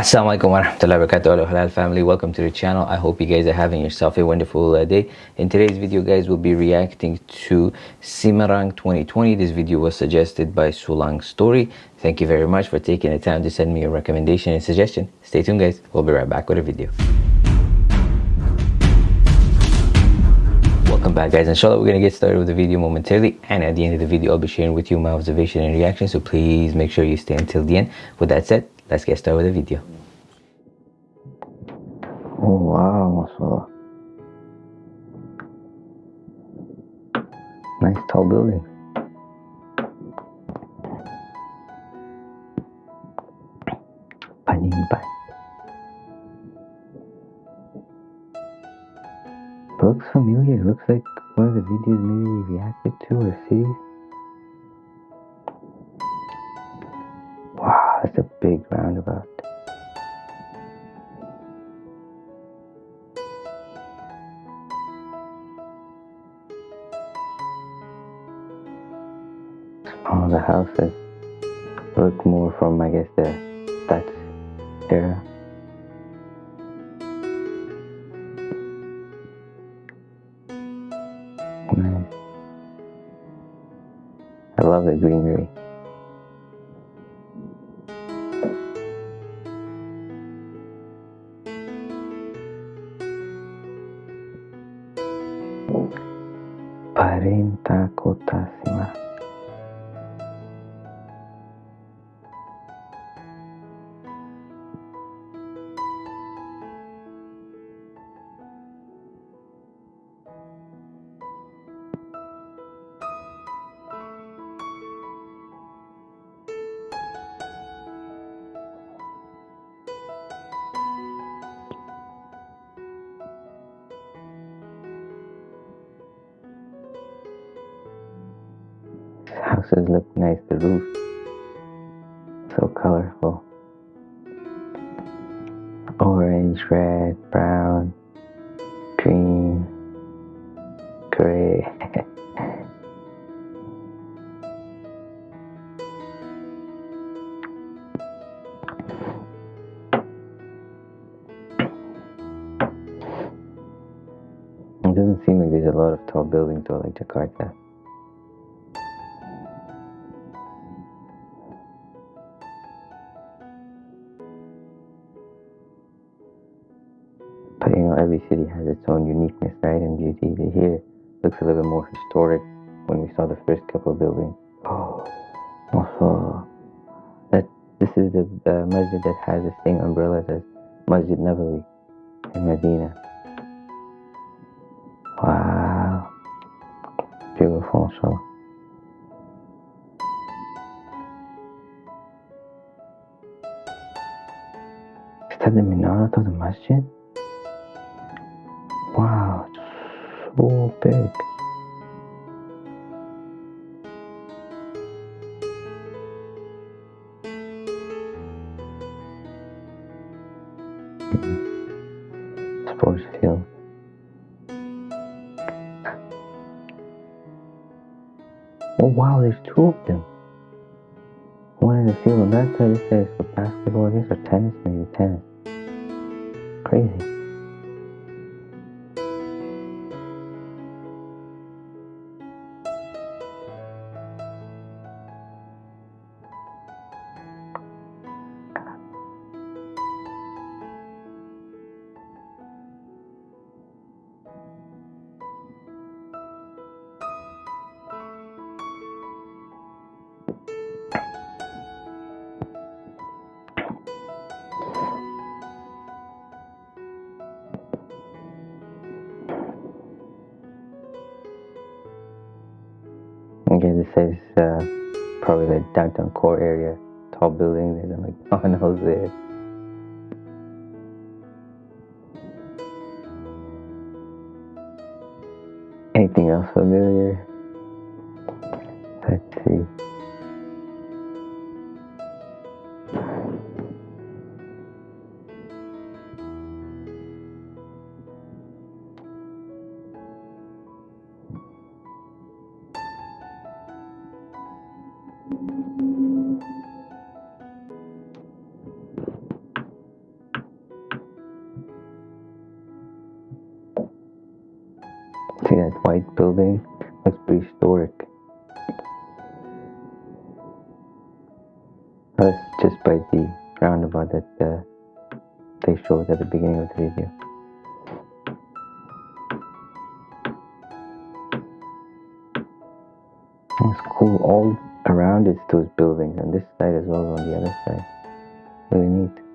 Assalamualaikum warahmatullahi wabarakatuh halal family. Welcome to the channel. I hope you guys are having yourself a wonderful uh, day. In today's video guys we'll be reacting to Semarang 2020 this video was suggested by Sulang Story. Thank you very much for taking the time to send me a recommendation and suggestion. Stay tuned guys. We'll be right back with a video. Welcome back guys. Inshallah we're gonna get started with the video momentarily. And at the end of the video i'll be sharing with you my observation and reaction. So please make sure you stay until the end. With that said let's get started with the video? Oh wow mashallah nice tall building. Panimban. looks familiar. Looks like one of the videos maybe we reacted to or see. Wow, That's a big roundabout. All the houses look more from, I guess, the Dutch era. Nice. I love the greenery. aparenta cotasima. Houses look nice, the roof so colorful. Orange, red, brown, green, gray. It doesn't seem like there's a lot of tall buildings though like Jakarta. Has its own uniqueness, right, and beauty. The here looks a little bit more historic when we saw the first couple of buildings. Oh, also, that this is the uh, masjid that has the same umbrellas as Masjid Nabawi in Medina. Wow, beautiful, so. Is that the minaret of the masjid? Oh wow, there's two of them. One in the field on that side, it says for basketball, I guess, or tennis, maybe tennis. Crazy. Again, this is uh, probably the downtown core area. Tall building, there's a McDonald's there. Anything else familiar? See that white building? That's prehistoric. That's just by the roundabout that uh, they showed at the beginning of the video. It's cool. All around it's those buildings, and this side as well on the other side. Really neat.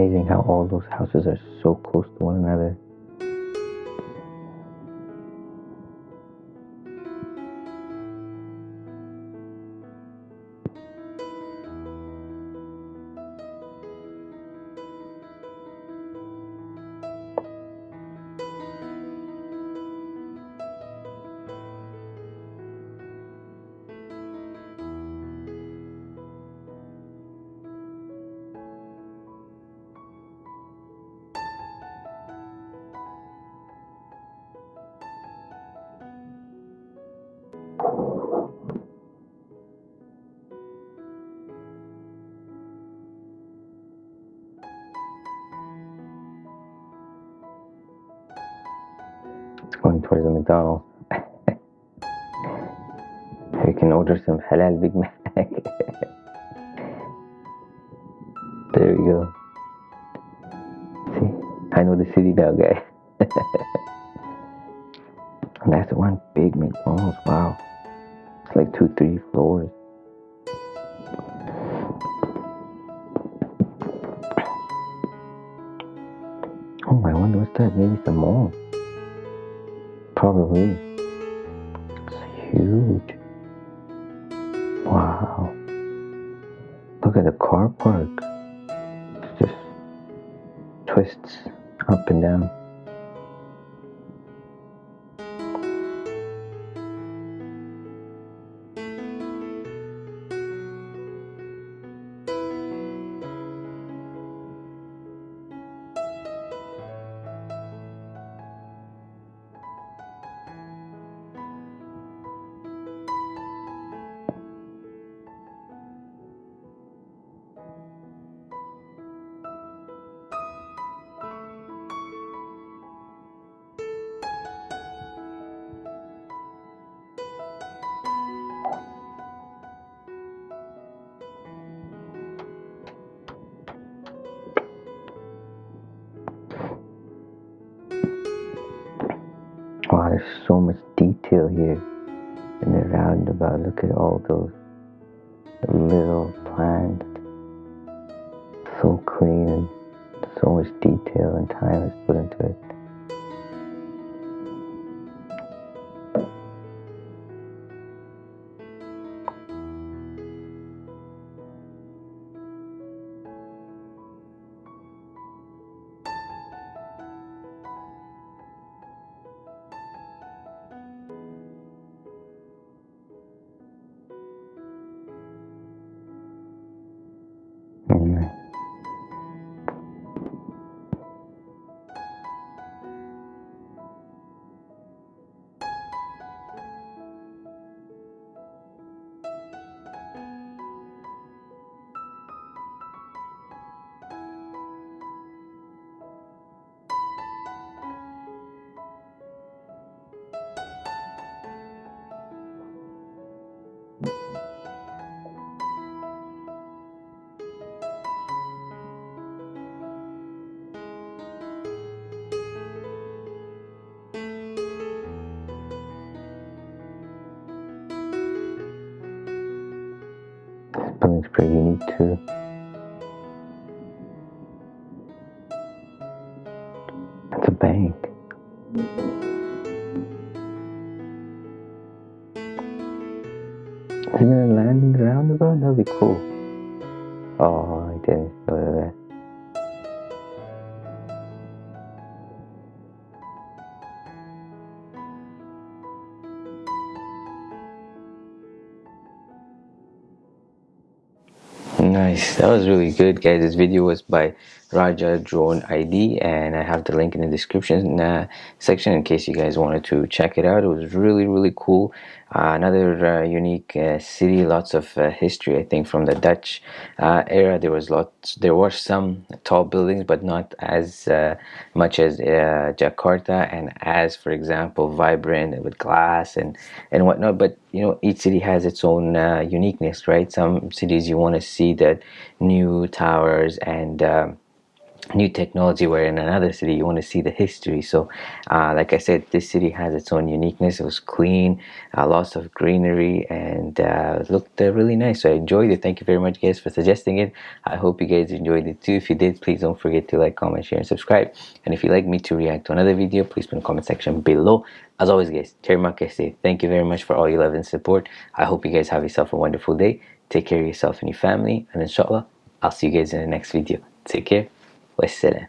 Amazing how all those houses are so close to one another. It's going towards the McDonald's. we can order some halal Big Mac. there we go. See, I know the city now, guys. and that's one big McDonald's. Wow, it's like two, three floors. Oh, I wonder what's that? Maybe it's a mall. Probably. It's huge. Wow. Look at the car park. It just twists up and down. Detail here in the roundabout. Look at all those little be cool. Oh, I didn't to that. Nice, that was really good guys. This video was by Raja Drone ID and I have the link in the description uh, section in case you guys wanted to check it out. It was really really cool. Uh, another uh, unique uh, city, lots of uh, history I think from the Dutch uh, era. There was lots, there were some tall buildings but not as much as Jakarta and as for example vibrant with glass and, and whatnot. But you know each city has its own uniqueness right. Some cities you want to see that new towers and um, new technology where in another city you want to see the history. So uh, like I said this city has its own uniqueness. It was clean uh, lots of greenery and uh, looked uh, really nice. So I enjoyed it. Thank you very much guys for suggesting it. I hope you guys enjoyed it too. If you did please don't forget to like comment share and subscribe. And if you'd like me to react to another video please put in the comment section below. As always guys Terima say thank you very much for all your love and support. I hope you guys have yourself a wonderful day. Take care of yourself and your family. And inshallah I'll see you guys in the next video. Take care essere.